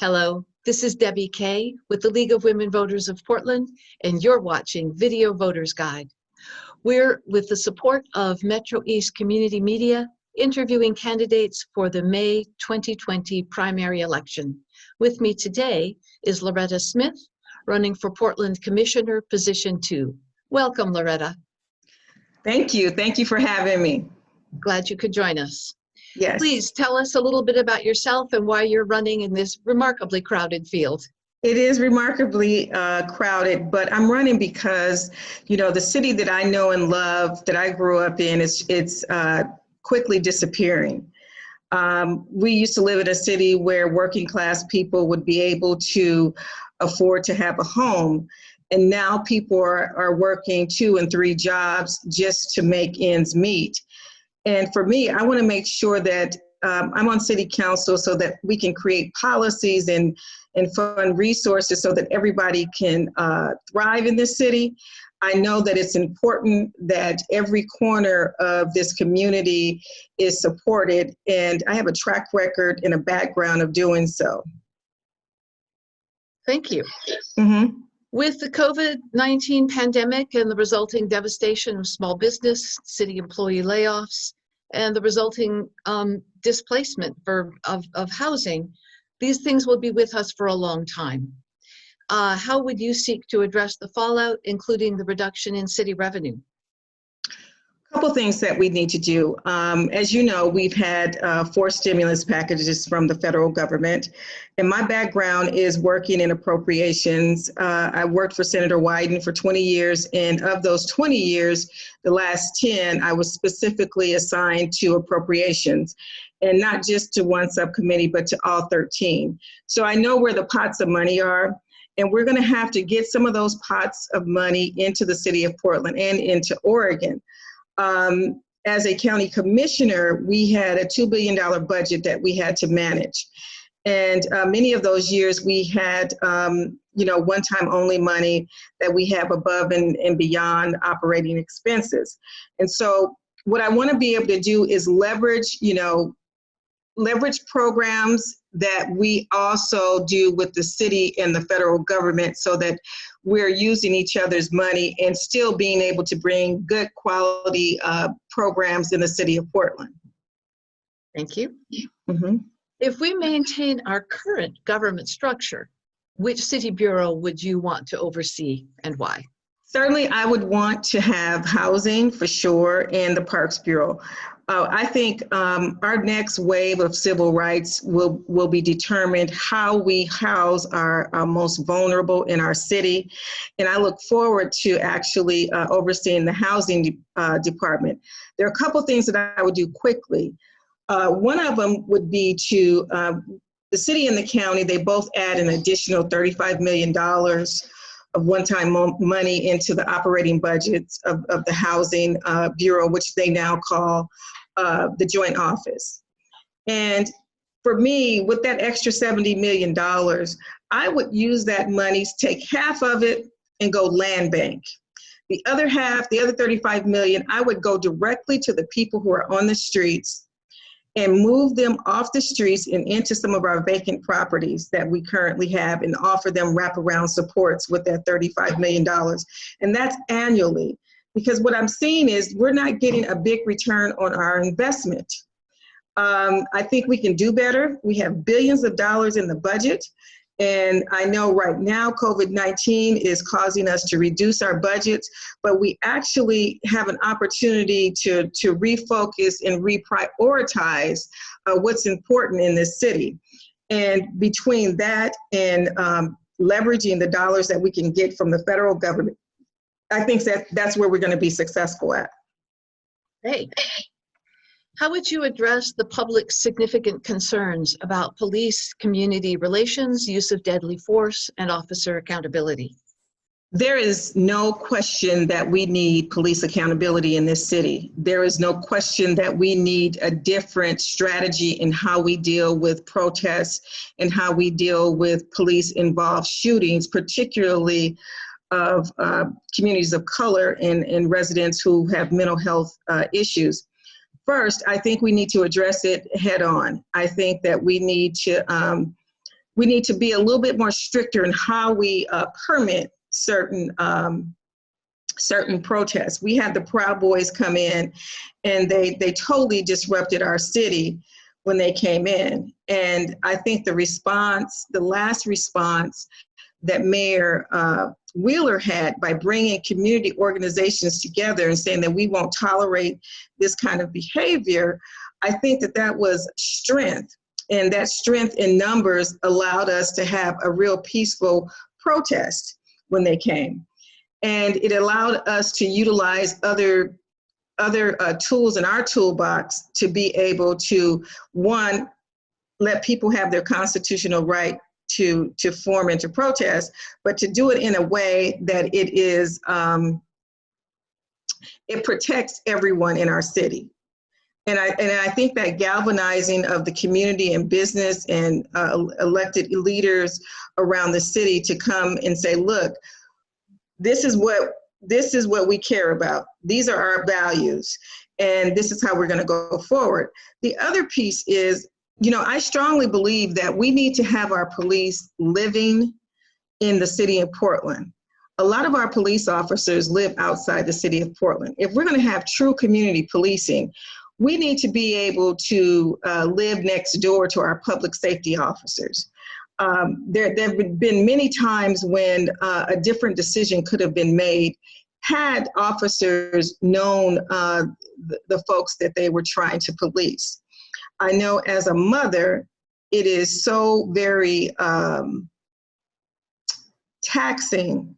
Hello, this is Debbie Kay with the League of Women Voters of Portland, and you're watching Video Voters Guide. We're, with the support of Metro East Community Media, interviewing candidates for the May 2020 primary election. With me today is Loretta Smith, running for Portland Commissioner, Position 2. Welcome, Loretta. Thank you. Thank you for having me. Glad you could join us. Yes. Please tell us a little bit about yourself and why you're running in this remarkably crowded field. It is remarkably uh, crowded, but I'm running because, you know, the city that I know and love, that I grew up in, is it's uh, quickly disappearing. Um, we used to live in a city where working class people would be able to afford to have a home. And now people are, are working two and three jobs just to make ends meet. And for me, I want to make sure that um, I'm on city council so that we can create policies and, and fund resources so that everybody can uh, thrive in this city. I know that it's important that every corner of this community is supported, and I have a track record and a background of doing so. Thank you. Mm -hmm. With the COVID-19 pandemic and the resulting devastation of small business, city employee layoffs, and the resulting um, displacement for, of, of housing, these things will be with us for a long time. Uh, how would you seek to address the fallout, including the reduction in city revenue? Couple things that we need to do. Um, as you know, we've had uh, four stimulus packages from the federal government, and my background is working in appropriations. Uh, I worked for Senator Wyden for 20 years, and of those 20 years, the last 10, I was specifically assigned to appropriations, and not just to one subcommittee, but to all 13. So I know where the pots of money are, and we're gonna have to get some of those pots of money into the city of Portland and into Oregon um, as a county commissioner, we had a $2 billion budget that we had to manage. And uh, many of those years we had, um, you know, one-time only money that we have above and, and beyond operating expenses. And so what I wanna be able to do is leverage, you know, leverage programs that we also do with the city and the federal government so that we're using each other's money and still being able to bring good quality uh, programs in the city of Portland. Thank you. Mm -hmm. If we maintain our current government structure, which city bureau would you want to oversee and why? Certainly, I would want to have housing for sure in the Parks Bureau. Uh, I think um, our next wave of civil rights will, will be determined how we house our, our most vulnerable in our city. And I look forward to actually uh, overseeing the housing de uh, department. There are a couple things that I would do quickly. Uh, one of them would be to, um, the city and the county, they both add an additional $35 million of one-time money into the operating budgets of, of the Housing uh, Bureau, which they now call uh, the joint office. And for me, with that extra $70 million, I would use that money, take half of it and go land bank. The other half, the other 35 million, I would go directly to the people who are on the streets and move them off the streets and into some of our vacant properties that we currently have and offer them wraparound supports with that $35 million. And that's annually. Because what I'm seeing is we're not getting a big return on our investment. Um, I think we can do better. We have billions of dollars in the budget. And I know right now COVID-19 is causing us to reduce our budgets, but we actually have an opportunity to, to refocus and reprioritize uh, what's important in this city. And between that and um, leveraging the dollars that we can get from the federal government, I think that that's where we're gonna be successful at. Hey, how would you address the public's significant concerns about police community relations, use of deadly force, and officer accountability? There is no question that we need police accountability in this city. There is no question that we need a different strategy in how we deal with protests and how we deal with police involved shootings, particularly of uh, communities of color and, and residents who have mental health uh, issues. First, I think we need to address it head on. I think that we need to um, we need to be a little bit more stricter in how we uh, permit certain um, certain protests. We had the Proud Boys come in, and they they totally disrupted our city when they came in. And I think the response, the last response that Mayor uh, Wheeler had by bringing community organizations together and saying that we won't tolerate this kind of behavior, I think that that was strength. And that strength in numbers allowed us to have a real peaceful protest when they came. And it allowed us to utilize other other uh, tools in our toolbox to be able to, one, let people have their constitutional right to, to form into to protest, but to do it in a way that it is, um, it protects everyone in our city. And I, and I think that galvanizing of the community and business and uh, elected leaders around the city to come and say, look, this is what this is what we care about. These are our values, and this is how we're going to go forward. The other piece is, you know, I strongly believe that we need to have our police living in the city of Portland. A lot of our police officers live outside the city of Portland. If we're going to have true community policing, we need to be able to uh, live next door to our public safety officers um, there, there have been many times when uh, a different decision could have been made had officers known uh, the, the folks that they were trying to police. I know as a mother, it is so very um, taxing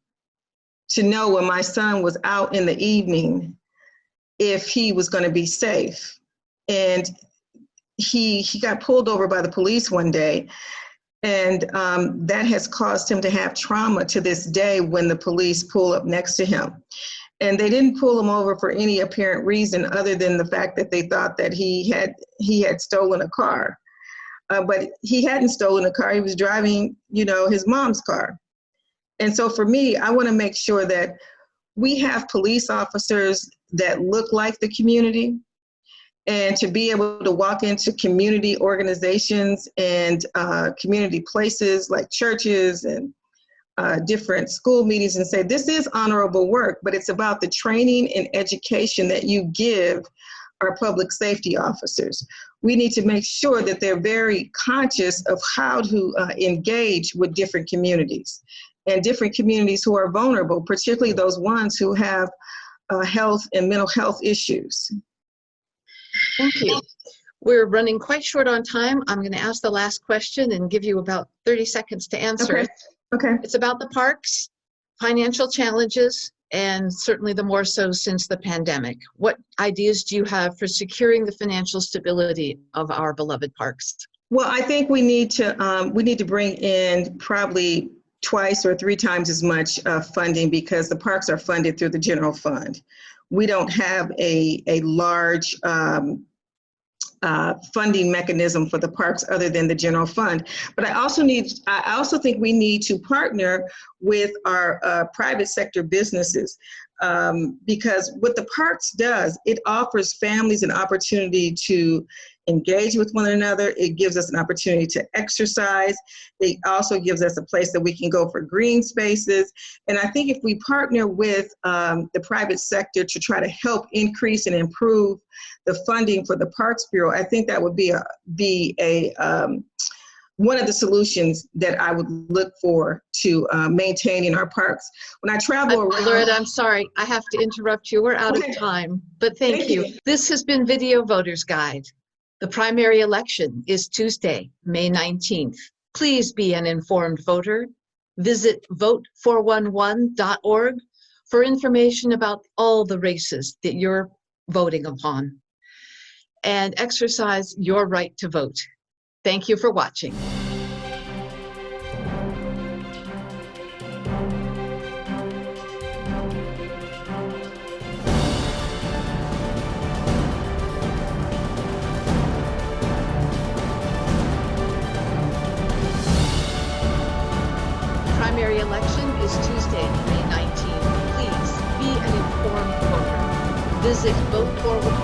to know when my son was out in the evening if he was going to be safe. And he, he got pulled over by the police one day and um, that has caused him to have trauma to this day when the police pull up next to him. And they didn't pull him over for any apparent reason other than the fact that they thought that he had he had stolen a car. Uh, but he hadn't stolen a car. He was driving, you know, his mom's car. And so for me, I want to make sure that we have police officers that look like the community, and to be able to walk into community organizations and uh, community places like churches and uh, different school meetings and say, this is honorable work, but it's about the training and education that you give our public safety officers. We need to make sure that they're very conscious of how to uh, engage with different communities and different communities who are vulnerable, particularly those ones who have uh, health and mental health issues. Thank you. We're running quite short on time. I'm going to ask the last question and give you about 30 seconds to answer Okay. it. Okay. It's about the parks, financial challenges, and certainly the more so since the pandemic. What ideas do you have for securing the financial stability of our beloved parks? Well, I think we need to um, we need to bring in probably twice or three times as much uh, funding because the parks are funded through the general fund. We don't have a a large um, uh, funding mechanism for the parks other than the general fund. But I also need, I also think we need to partner with our uh, private sector businesses um, because what the parks does, it offers families an opportunity to engage with one another. It gives us an opportunity to exercise. It also gives us a place that we can go for green spaces. And I think if we partner with um, the private sector to try to help increase and improve the funding for the Parks Bureau, I think that would be a, be a um, one of the solutions that I would look for to uh, maintaining our parks. When I travel around- Loretta, I'm sorry, I have to interrupt you. We're out Okay. of time, but thank Thank you. you. This has been Video Voters Guide. The primary election is Tuesday, May 19th. Please be an informed voter. Visit vote411.org for information about all the races that you're voting upon and exercise your right to vote. Thank you for watching. May 19th.